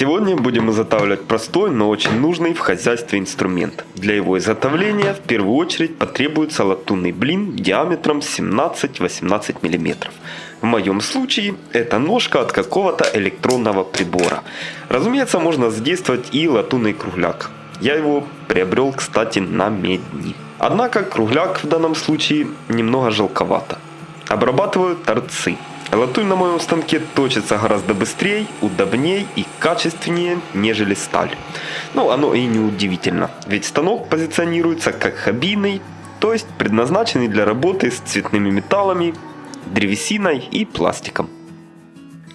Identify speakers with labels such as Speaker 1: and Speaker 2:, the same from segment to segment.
Speaker 1: Сегодня будем изготавливать простой, но очень нужный в хозяйстве инструмент. Для его изготовления в первую очередь потребуется латунный блин диаметром 17-18 мм. В моем случае это ножка от какого-то электронного прибора. Разумеется, можно задействовать и латунный кругляк. Я его приобрел, кстати, на медни. Однако кругляк в данном случае немного жалковато. Обрабатываю торцы. Латунь на моем станке точится гораздо быстрее, удобнее и качественнее, нежели сталь. Ну, оно и не удивительно, ведь станок позиционируется как хоббийный, то есть предназначенный для работы с цветными металлами, древесиной и пластиком.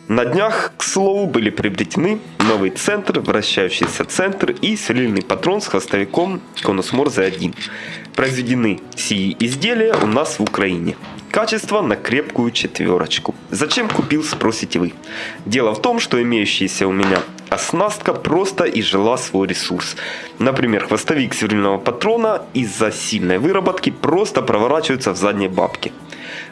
Speaker 1: На днях, к слову, были приобретены новый центр, вращающийся центр и сверлильный патрон с хвостовиком Конус Морзе 1. Произведены сии изделия у нас в Украине. Качество на крепкую четверочку. Зачем купил, спросите вы. Дело в том, что имеющаяся у меня оснастка просто изжила свой ресурс. Например, хвостовик сверлильного патрона из-за сильной выработки просто проворачивается в задние бабки.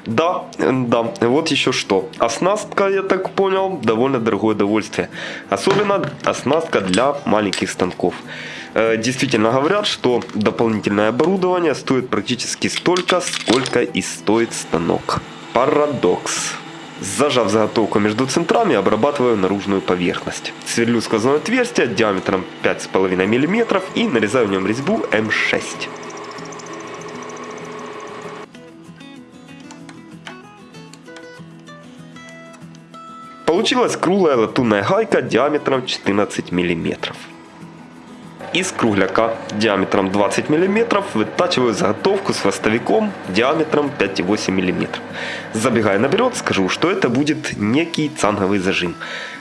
Speaker 1: Да, да, вот еще что. Оснастка, я так понял, довольно дорогое удовольствие. Особенно оснастка для маленьких станков. Э, действительно говорят, что дополнительное оборудование стоит практически столько, сколько и стоит станок. Парадокс. Зажав заготовку между центрами, обрабатываю наружную поверхность. Сверлю сквозное отверстие диаметром 5,5 мм и нарезаю в нем резьбу М6. Получилась круглая латунная гайка диаметром 14 мм. Из кругляка диаметром 20 мм вытачиваю заготовку с хвостовиком диаметром 5,8 мм. Забегая наперед, скажу, что это будет некий цанговый зажим.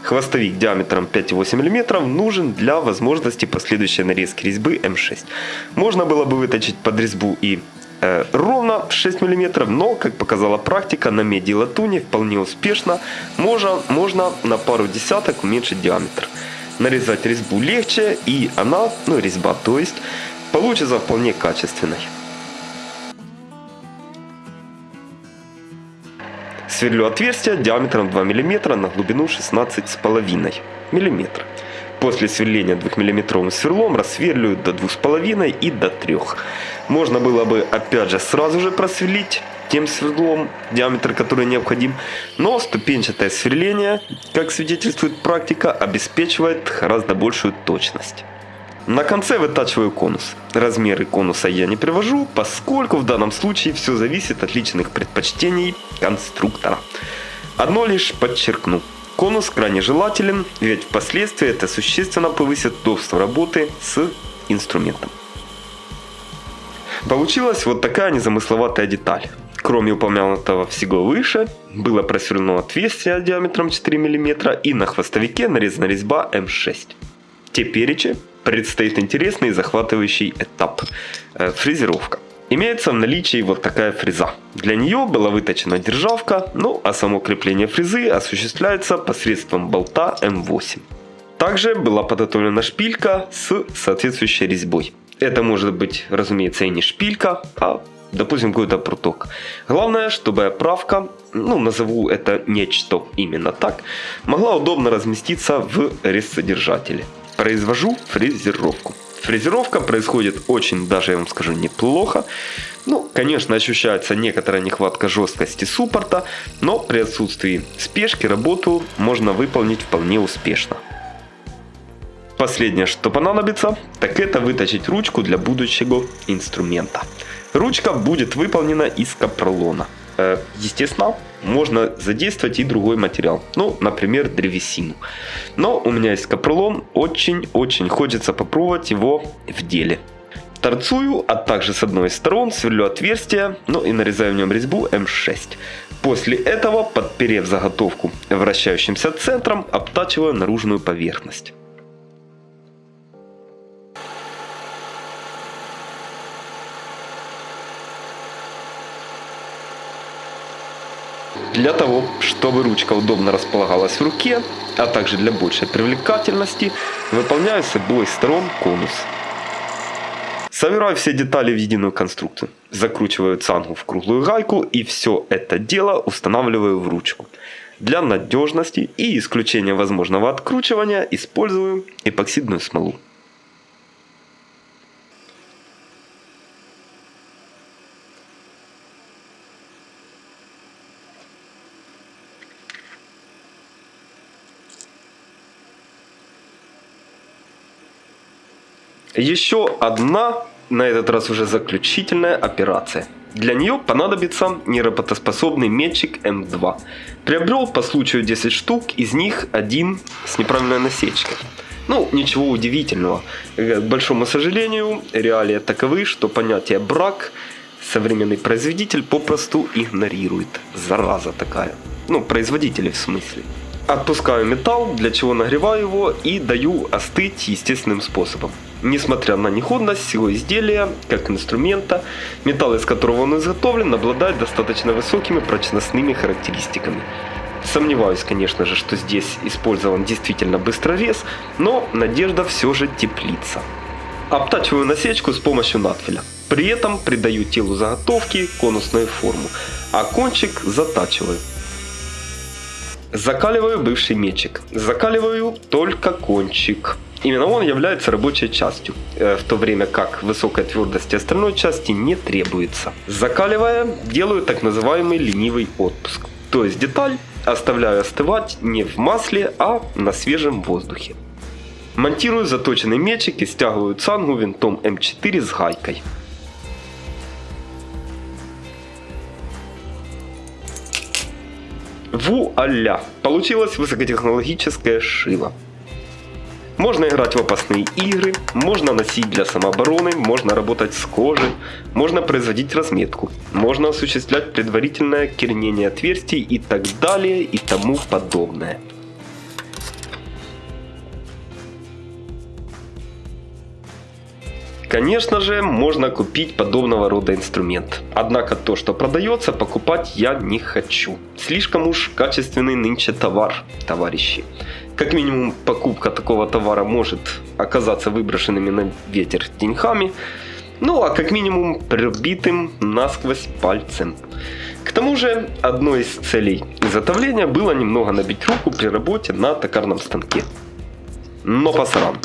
Speaker 1: Хвостовик диаметром 5,8 мм нужен для возможности последующей нарезки резьбы М6. Можно было бы выточить под резьбу и ровно 6 мм, но, как показала практика, на меди и латуни вполне успешно можно, можно на пару десяток уменьшить диаметр нарезать резьбу легче, и она, ну резьба то есть, получится вполне качественной. Сверлю отверстие диаметром 2 мм на глубину 16,5 мм. После сверления 2-мм сверлом рассверливаю до 2,5 и до 3. Можно было бы опять же сразу же просверлить тем сверлом, диаметр который необходим, но ступенчатое сверление, как свидетельствует практика, обеспечивает гораздо большую точность. На конце вытачиваю конус. Размеры конуса я не привожу, поскольку в данном случае все зависит от личных предпочтений конструктора. Одно лишь подчеркну. Конус крайне желателен, ведь впоследствии это существенно повысит удобство работы с инструментом. Получилась вот такая незамысловатая деталь. Кроме упомянутого всего выше, было просверлено отверстие диаметром 4 мм и на хвостовике нарезана резьба М6. Теперь предстоит интересный и захватывающий этап э, – фрезеровка. Имеется в наличии вот такая фреза. Для нее была выточена державка, ну а само крепление фрезы осуществляется посредством болта М8. Также была подготовлена шпилька с соответствующей резьбой. Это может быть, разумеется, и не шпилька, а допустим, какой-то пруток. Главное, чтобы оправка, ну, назову это нечто именно так, могла удобно разместиться в резцедержателе. Произвожу фрезеровку. Фрезеровка происходит очень, даже я вам скажу, неплохо. Ну, конечно, ощущается некоторая нехватка жесткости суппорта, но при отсутствии спешки работу можно выполнить вполне успешно. Последнее, что понадобится, так это выточить ручку для будущего инструмента. Ручка будет выполнена из капролона. Э, естественно, можно задействовать и другой материал. Ну, например, древесину. Но у меня есть капролон, очень-очень хочется попробовать его в деле. Торцую, а также с одной из сторон сверлю отверстие, ну и нарезаю в нем резьбу М6. После этого, подперев заготовку вращающимся центром, обтачиваю наружную поверхность. Для того, чтобы ручка удобно располагалась в руке, а также для большей привлекательности, выполняю с обоих сторон конус. Собираю все детали в единую конструкцию. Закручиваю цангу в круглую гайку и все это дело устанавливаю в ручку. Для надежности и исключения возможного откручивания использую эпоксидную смолу. Еще одна, на этот раз уже заключительная операция. Для нее понадобится неработоспособный метчик М2. Приобрел по случаю 10 штук, из них один с неправильной насечкой. Ну, ничего удивительного. К большому сожалению, реалии таковы, что понятие брак современный производитель попросту игнорирует. Зараза такая. Ну, производители в смысле. Отпускаю металл, для чего нагреваю его и даю остыть естественным способом. Несмотря на неходность всего изделия, как инструмента, металл, из которого он изготовлен, обладает достаточно высокими прочностными характеристиками. Сомневаюсь, конечно же, что здесь использован действительно быстрорез, но надежда все же теплится. Обтачиваю насечку с помощью надфиля. При этом придаю телу заготовки конусную форму, а кончик затачиваю. Закаливаю бывший мечик. Закаливаю только кончик. Именно он является рабочей частью, э, в то время как высокая твердость остальной части не требуется. Закаливая, делаю так называемый ленивый отпуск. То есть деталь оставляю остывать не в масле, а на свежем воздухе. Монтирую заточенный мечик и стягиваю цангу винтом М4 с гайкой. Вуаля! Получилось высокотехнологическое шило. Можно играть в опасные игры, можно носить для самообороны, можно работать с кожей, можно производить разметку, можно осуществлять предварительное кернение отверстий и так далее и тому подобное. Конечно же, можно купить подобного рода инструмент. Однако то, что продается, покупать я не хочу. Слишком уж качественный нынче товар, товарищи. Как минимум, покупка такого товара может оказаться выброшенными на ветер деньгами, ну а как минимум пробитым насквозь пальцем. К тому же, одной из целей изготовления было немного набить руку при работе на токарном станке. Но посрам.